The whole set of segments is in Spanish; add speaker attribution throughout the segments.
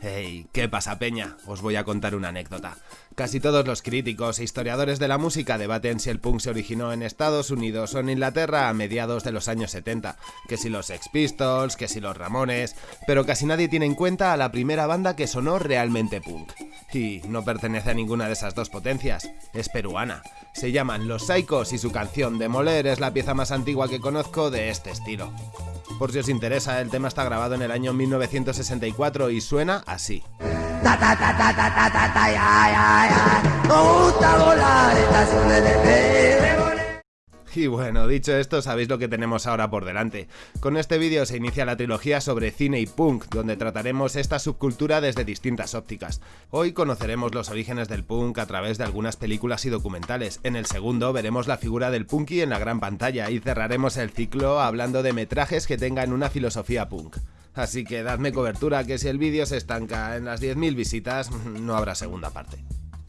Speaker 1: Hey, ¿qué pasa peña? Os voy a contar una anécdota. Casi todos los críticos e historiadores de la música debaten si el punk se originó en Estados Unidos o en Inglaterra a mediados de los años 70, que si los Sex Pistols, que si los Ramones, pero casi nadie tiene en cuenta a la primera banda que sonó realmente punk. Y no pertenece a ninguna de esas dos potencias, es peruana. Se llaman Los Psychos y su canción Demoler es la pieza más antigua que conozco de este estilo. Por si os interesa, el tema está grabado en el año 1964 y suena así. Y bueno, dicho esto, sabéis lo que tenemos ahora por delante. Con este vídeo se inicia la trilogía sobre cine y punk, donde trataremos esta subcultura desde distintas ópticas. Hoy conoceremos los orígenes del punk a través de algunas películas y documentales. En el segundo veremos la figura del punky en la gran pantalla y cerraremos el ciclo hablando de metrajes que tengan una filosofía punk. Así que dadme cobertura que si el vídeo se estanca en las 10.000 visitas, no habrá segunda parte.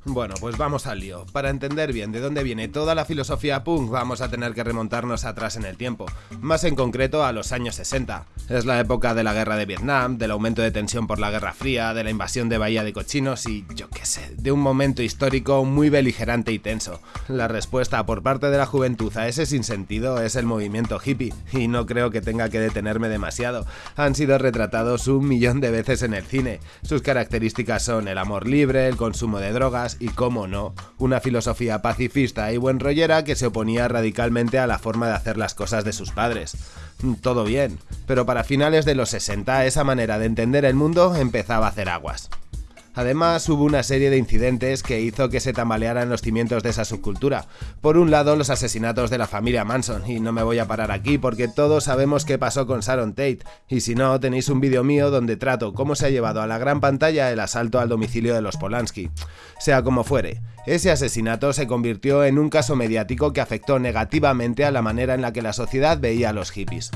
Speaker 1: Bueno, pues vamos al lío. Para entender bien de dónde viene toda la filosofía punk vamos a tener que remontarnos atrás en el tiempo, más en concreto a los años 60. Es la época de la guerra de Vietnam, del aumento de tensión por la Guerra Fría, de la invasión de Bahía de Cochinos y yo qué sé, de un momento histórico muy beligerante y tenso. La respuesta por parte de la juventud a ese sinsentido es el movimiento hippie, y no creo que tenga que detenerme demasiado. Han sido retratados un millón de veces en el cine. Sus características son el amor libre, el consumo de drogas, y, cómo no, una filosofía pacifista y buen rollera que se oponía radicalmente a la forma de hacer las cosas de sus padres. Mm, todo bien, pero para finales de los 60 esa manera de entender el mundo empezaba a hacer aguas. Además, hubo una serie de incidentes que hizo que se tambalearan los cimientos de esa subcultura. Por un lado, los asesinatos de la familia Manson, y no me voy a parar aquí porque todos sabemos qué pasó con Sharon Tate, y si no, tenéis un vídeo mío donde trato cómo se ha llevado a la gran pantalla el asalto al domicilio de los Polanski. Sea como fuere, ese asesinato se convirtió en un caso mediático que afectó negativamente a la manera en la que la sociedad veía a los hippies.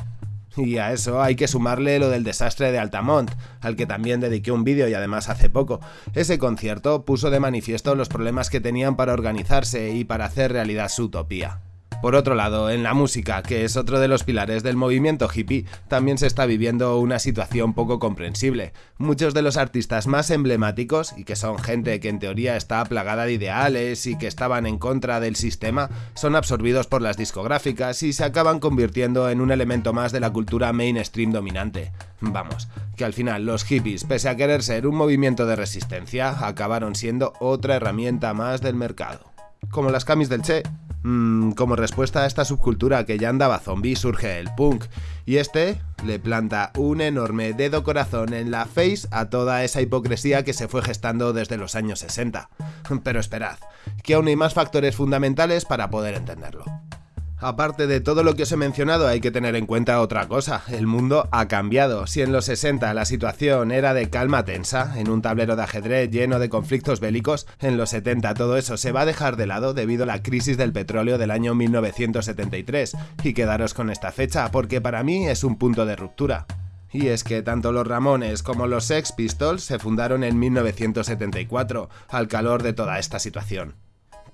Speaker 1: Y a eso hay que sumarle lo del desastre de Altamont, al que también dediqué un vídeo y además hace poco. Ese concierto puso de manifiesto los problemas que tenían para organizarse y para hacer realidad su utopía. Por otro lado, en la música, que es otro de los pilares del movimiento hippie, también se está viviendo una situación poco comprensible. Muchos de los artistas más emblemáticos, y que son gente que en teoría está plagada de ideales y que estaban en contra del sistema, son absorbidos por las discográficas y se acaban convirtiendo en un elemento más de la cultura mainstream dominante. Vamos, que al final los hippies, pese a querer ser un movimiento de resistencia, acabaron siendo otra herramienta más del mercado. Como las camis del Che, Mm, como respuesta a esta subcultura que ya andaba zombie surge el punk, y este le planta un enorme dedo corazón en la face a toda esa hipocresía que se fue gestando desde los años 60. Pero esperad, que aún hay más factores fundamentales para poder entenderlo. Aparte de todo lo que os he mencionado, hay que tener en cuenta otra cosa. El mundo ha cambiado. Si en los 60 la situación era de calma tensa, en un tablero de ajedrez lleno de conflictos bélicos, en los 70 todo eso se va a dejar de lado debido a la crisis del petróleo del año 1973. Y quedaros con esta fecha, porque para mí es un punto de ruptura. Y es que tanto los Ramones como los Sex Pistols se fundaron en 1974, al calor de toda esta situación.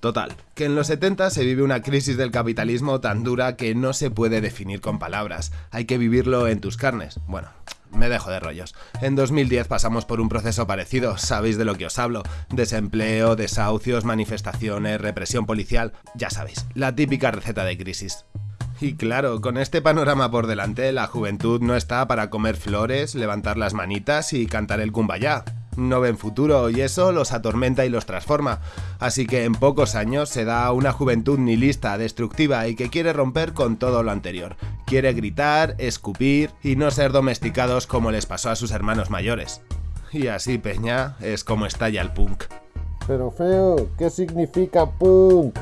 Speaker 1: Total, que en los 70 se vive una crisis del capitalismo tan dura que no se puede definir con palabras, hay que vivirlo en tus carnes. Bueno, me dejo de rollos. En 2010 pasamos por un proceso parecido, sabéis de lo que os hablo. Desempleo, desahucios, manifestaciones, represión policial, ya sabéis, la típica receta de crisis. Y claro, con este panorama por delante, la juventud no está para comer flores, levantar las manitas y cantar el kumbaya no ven futuro y eso los atormenta y los transforma. Así que en pocos años se da una juventud nihilista, destructiva y que quiere romper con todo lo anterior. Quiere gritar, escupir y no ser domesticados como les pasó a sus hermanos mayores. Y así, Peña, es como estalla el punk.
Speaker 2: Pero feo, ¿qué significa punk?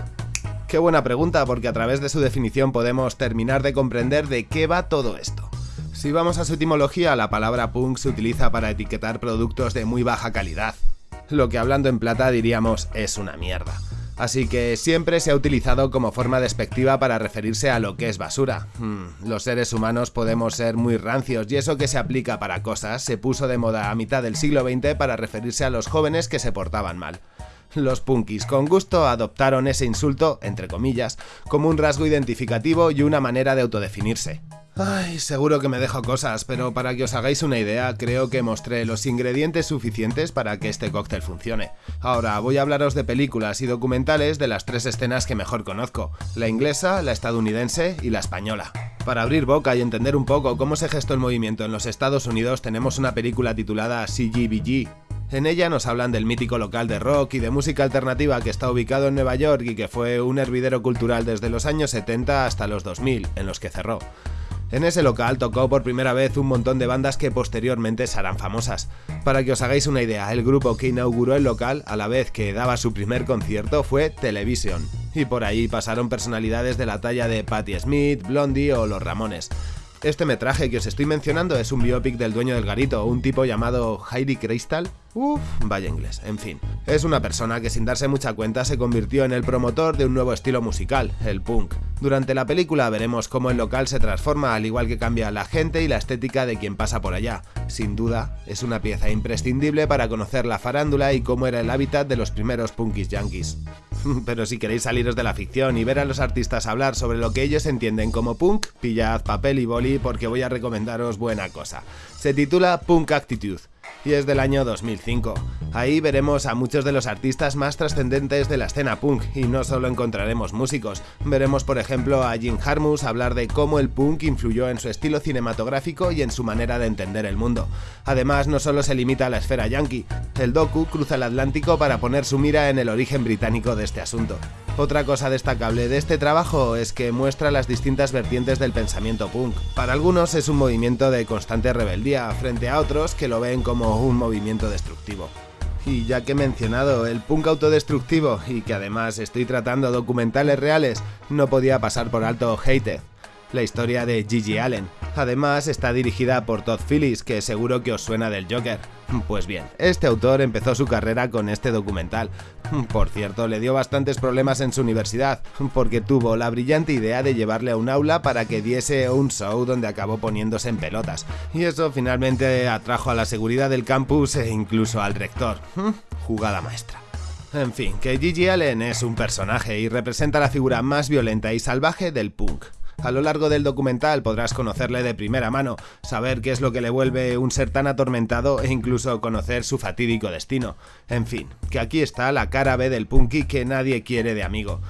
Speaker 1: Qué buena pregunta porque a través de su definición podemos terminar de comprender de qué va todo esto. Si vamos a su etimología, la palabra punk se utiliza para etiquetar productos de muy baja calidad. Lo que hablando en plata diríamos es una mierda. Así que siempre se ha utilizado como forma despectiva para referirse a lo que es basura. Hmm, los seres humanos podemos ser muy rancios y eso que se aplica para cosas se puso de moda a mitad del siglo XX para referirse a los jóvenes que se portaban mal. Los punkis con gusto adoptaron ese insulto, entre comillas, como un rasgo identificativo y una manera de autodefinirse. Ay, seguro que me dejo cosas, pero para que os hagáis una idea, creo que mostré los ingredientes suficientes para que este cóctel funcione. Ahora voy a hablaros de películas y documentales de las tres escenas que mejor conozco, la inglesa, la estadounidense y la española. Para abrir boca y entender un poco cómo se gestó el movimiento en los Estados Unidos tenemos una película titulada CGBG, en ella nos hablan del mítico local de rock y de música alternativa que está ubicado en Nueva York y que fue un hervidero cultural desde los años 70 hasta los 2000, en los que cerró. En ese local tocó por primera vez un montón de bandas que posteriormente serán famosas. Para que os hagáis una idea, el grupo que inauguró el local a la vez que daba su primer concierto fue Television, y por ahí pasaron personalidades de la talla de Patti Smith, Blondie o Los Ramones. Este metraje que os estoy mencionando es un biopic del dueño del garito, un tipo llamado Heidi Crystal, Uf, vaya inglés, en fin. Es una persona que sin darse mucha cuenta se convirtió en el promotor de un nuevo estilo musical, el punk. Durante la película veremos cómo el local se transforma al igual que cambia la gente y la estética de quien pasa por allá. Sin duda, es una pieza imprescindible para conocer la farándula y cómo era el hábitat de los primeros punkis yankees. Pero si queréis saliros de la ficción y ver a los artistas hablar sobre lo que ellos entienden como punk, pillad papel y boli porque voy a recomendaros buena cosa. Se titula Punk Attitude y es del año 2005. Ahí veremos a muchos de los artistas más trascendentes de la escena punk y no solo encontraremos músicos, veremos por ejemplo a Jim Harmus hablar de cómo el punk influyó en su estilo cinematográfico y en su manera de entender el mundo. Además no solo se limita a la esfera yankee, el docu cruza el Atlántico para poner su mira en el origen británico de este asunto. Otra cosa destacable de este trabajo es que muestra las distintas vertientes del pensamiento punk. Para algunos es un movimiento de constante rebeldía, frente a otros que lo ven como un movimiento destructivo. Y ya que he mencionado el punk autodestructivo y que además estoy tratando documentales reales, no podía pasar por alto Hated, la historia de Gigi Allen. Además está dirigida por Todd Phillips, que seguro que os suena del Joker. Pues bien, este autor empezó su carrera con este documental. Por cierto, le dio bastantes problemas en su universidad, porque tuvo la brillante idea de llevarle a un aula para que diese un show donde acabó poniéndose en pelotas. Y eso finalmente atrajo a la seguridad del campus e incluso al rector. Jugada maestra. En fin, que Gigi Allen es un personaje y representa la figura más violenta y salvaje del punk. A lo largo del documental podrás conocerle de primera mano, saber qué es lo que le vuelve un ser tan atormentado e incluso conocer su fatídico destino. En fin, que aquí está la cara B del punky que nadie quiere de amigo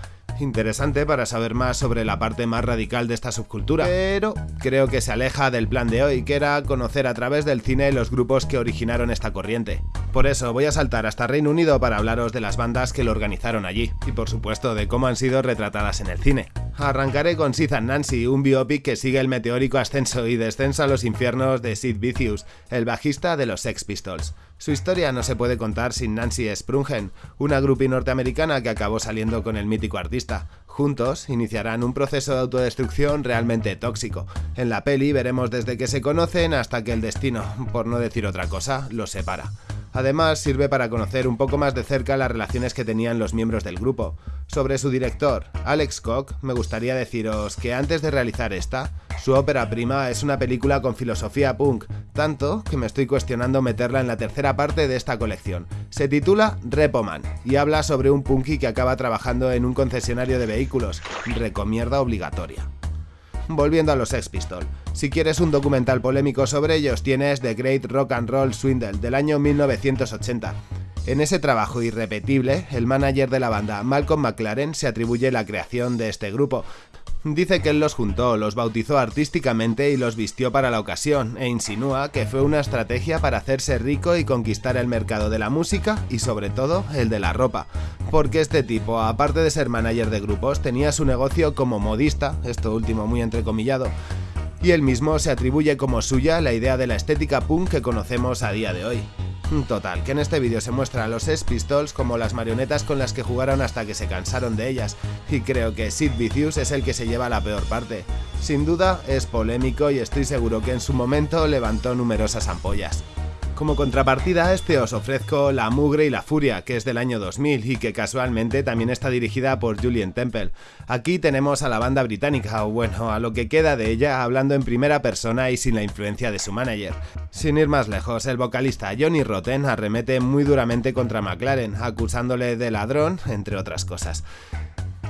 Speaker 1: interesante para saber más sobre la parte más radical de esta subcultura, pero creo que se aleja del plan de hoy, que era conocer a través del cine los grupos que originaron esta corriente. Por eso voy a saltar hasta Reino Unido para hablaros de las bandas que lo organizaron allí, y por supuesto de cómo han sido retratadas en el cine. Arrancaré con Sid and Nancy, un biopic que sigue el meteórico ascenso y descenso a los infiernos de Sid Vicious, el bajista de los Sex Pistols. Su historia no se puede contar sin Nancy Sprungen, una groupie norteamericana que acabó saliendo con el mítico artista. Juntos iniciarán un proceso de autodestrucción realmente tóxico. En la peli veremos desde que se conocen hasta que el destino, por no decir otra cosa, los separa. Además, sirve para conocer un poco más de cerca las relaciones que tenían los miembros del grupo. Sobre su director, Alex Koch, me gustaría deciros que antes de realizar esta, su ópera prima es una película con filosofía punk, tanto que me estoy cuestionando meterla en la tercera parte de esta colección. Se titula Repoman y habla sobre un punky que acaba trabajando en un concesionario de vehículos, recomienda obligatoria. Volviendo a los Sex Pistols, si quieres un documental polémico sobre ellos tienes The Great Rock and Roll Swindle del año 1980. En ese trabajo irrepetible, el manager de la banda, Malcolm McLaren, se atribuye la creación de este grupo, Dice que él los juntó, los bautizó artísticamente y los vistió para la ocasión, e insinúa que fue una estrategia para hacerse rico y conquistar el mercado de la música y sobre todo el de la ropa. Porque este tipo, aparte de ser manager de grupos, tenía su negocio como modista, esto último muy entrecomillado, y él mismo se atribuye como suya la idea de la estética punk que conocemos a día de hoy. Total, que en este vídeo se muestra a los Sex Pistols como las marionetas con las que jugaron hasta que se cansaron de ellas, y creo que Sid Vicious es el que se lleva la peor parte. Sin duda, es polémico y estoy seguro que en su momento levantó numerosas ampollas. Como contrapartida a este os ofrezco La Mugre y la Furia, que es del año 2000 y que casualmente también está dirigida por Julian Temple. Aquí tenemos a la banda británica, o bueno, a lo que queda de ella, hablando en primera persona y sin la influencia de su manager. Sin ir más lejos, el vocalista Johnny Rotten arremete muy duramente contra McLaren, acusándole de ladrón, entre otras cosas.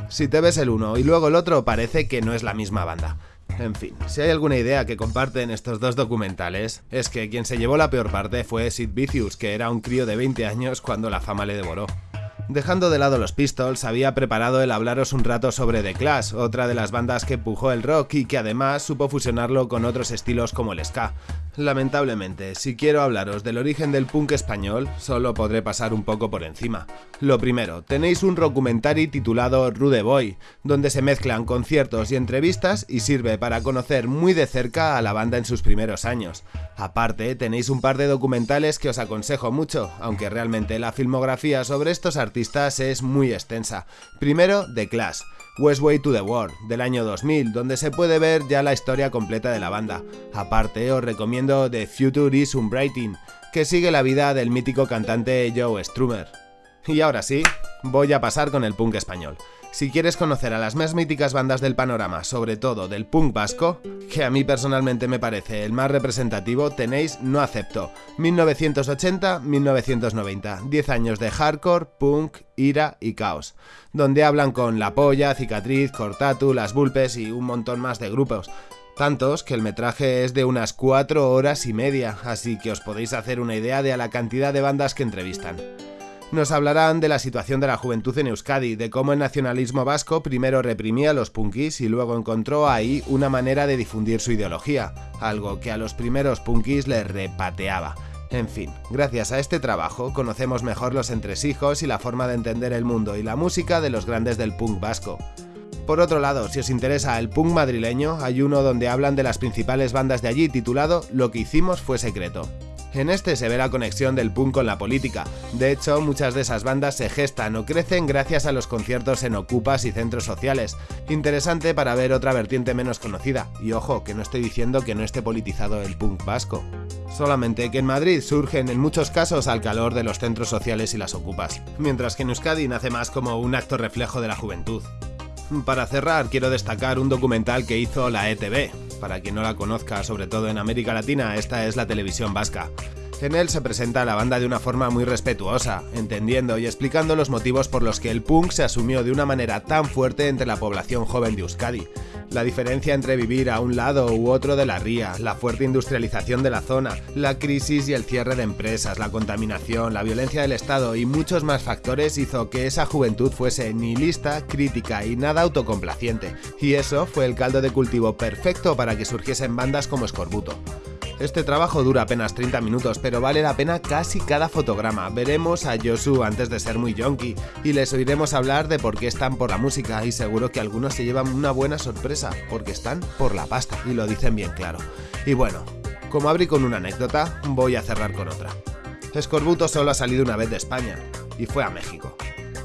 Speaker 1: Si te ves el uno y luego el otro, parece que no es la misma banda. En fin, si hay alguna idea que comparten estos dos documentales, es que quien se llevó la peor parte fue Sid Vicious, que era un crío de 20 años cuando la fama le devoró. Dejando de lado los Pistols, había preparado el hablaros un rato sobre The Clash, otra de las bandas que empujó el rock y que además supo fusionarlo con otros estilos como el ska. Lamentablemente, si quiero hablaros del origen del punk español, solo podré pasar un poco por encima. Lo primero, tenéis un documentary titulado Rude Boy, donde se mezclan conciertos y entrevistas y sirve para conocer muy de cerca a la banda en sus primeros años. Aparte, tenéis un par de documentales que os aconsejo mucho, aunque realmente la filmografía sobre estos artistas es muy extensa. Primero, The Clash. Westway to the World, del año 2000, donde se puede ver ya la historia completa de la banda. Aparte, os recomiendo The Future is Unbrighting, que sigue la vida del mítico cantante Joe Strummer. Y ahora sí, voy a pasar con el punk español. Si quieres conocer a las más míticas bandas del panorama, sobre todo del punk vasco, que a mí personalmente me parece el más representativo, tenéis No Acepto, 1980-1990, 10 años de hardcore, punk, ira y caos, donde hablan con La Polla, Cicatriz, Cortatu, Las Bulpes y un montón más de grupos. Tantos que el metraje es de unas 4 horas y media, así que os podéis hacer una idea de la cantidad de bandas que entrevistan. Nos hablarán de la situación de la juventud en Euskadi, de cómo el nacionalismo vasco primero reprimía a los punkis y luego encontró ahí una manera de difundir su ideología, algo que a los primeros punkis les repateaba. En fin, gracias a este trabajo conocemos mejor los entresijos y la forma de entender el mundo y la música de los grandes del punk vasco. Por otro lado, si os interesa el punk madrileño, hay uno donde hablan de las principales bandas de allí titulado Lo que hicimos fue secreto. En este se ve la conexión del punk con la política. De hecho, muchas de esas bandas se gestan o crecen gracias a los conciertos en ocupas y centros sociales. Interesante para ver otra vertiente menos conocida. Y ojo, que no estoy diciendo que no esté politizado el punk vasco. Solamente que en Madrid surgen en muchos casos al calor de los centros sociales y las ocupas, mientras que en Euskadi nace más como un acto reflejo de la juventud. Para cerrar, quiero destacar un documental que hizo la ETV. Para quien no la conozca, sobre todo en América Latina, esta es la televisión vasca. En se presenta a la banda de una forma muy respetuosa, entendiendo y explicando los motivos por los que el punk se asumió de una manera tan fuerte entre la población joven de Euskadi. La diferencia entre vivir a un lado u otro de la ría, la fuerte industrialización de la zona, la crisis y el cierre de empresas, la contaminación, la violencia del Estado y muchos más factores hizo que esa juventud fuese nihilista, crítica y nada autocomplaciente. Y eso fue el caldo de cultivo perfecto para que surgiesen bandas como Scorbuto. Este trabajo dura apenas 30 minutos, pero vale la pena casi cada fotograma. Veremos a Josu antes de ser muy yonki y les oiremos hablar de por qué están por la música y seguro que algunos se llevan una buena sorpresa, porque están por la pasta y lo dicen bien claro. Y bueno, como abrí con una anécdota, voy a cerrar con otra. Escorbuto solo ha salido una vez de España y fue a México.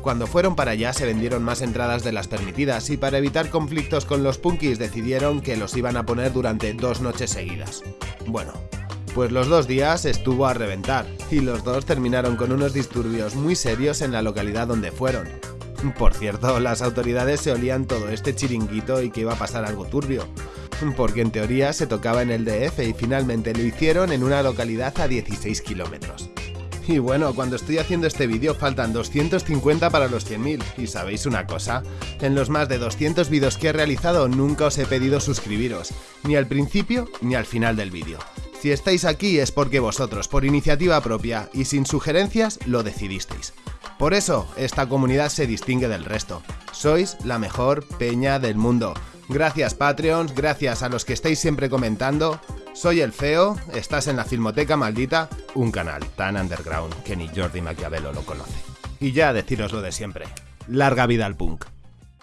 Speaker 1: Cuando fueron para allá se vendieron más entradas de las permitidas y para evitar conflictos con los punkis decidieron que los iban a poner durante dos noches seguidas. Bueno, pues los dos días estuvo a reventar y los dos terminaron con unos disturbios muy serios en la localidad donde fueron. Por cierto, las autoridades se olían todo este chiringuito y que iba a pasar algo turbio, porque en teoría se tocaba en el DF y finalmente lo hicieron en una localidad a 16 kilómetros. Y bueno, cuando estoy haciendo este vídeo faltan 250 para los 100.000. Y sabéis una cosa, en los más de 200 vídeos que he realizado nunca os he pedido suscribiros, ni al principio ni al final del vídeo. Si estáis aquí es porque vosotros, por iniciativa propia y sin sugerencias, lo decidisteis. Por eso, esta comunidad se distingue del resto. Sois la mejor peña del mundo. Gracias Patreons, gracias a los que estáis siempre comentando. Soy el Feo, estás en la Filmoteca Maldita, un canal tan underground que ni Jordi Maquiavelo lo conoce. Y ya deciros lo de siempre, larga vida al punk.